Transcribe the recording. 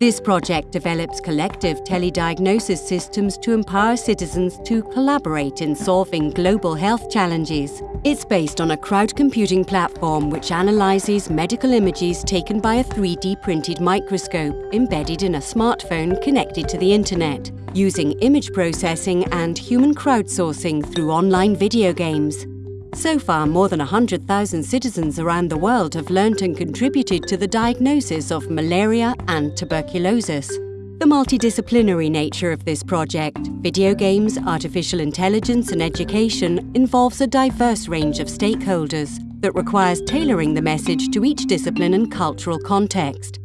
This project develops collective telediagnosis systems to empower citizens to collaborate in solving global health challenges. It's based on a crowd computing platform which analyzes medical images taken by a 3D printed microscope embedded in a smartphone connected to the internet, using image processing and human crowdsourcing through online video games. So far, more than 100,000 citizens around the world have learnt and contributed to the diagnosis of malaria and tuberculosis. The multidisciplinary nature of this project, video games, artificial intelligence and education involves a diverse range of stakeholders that requires tailoring the message to each discipline and cultural context.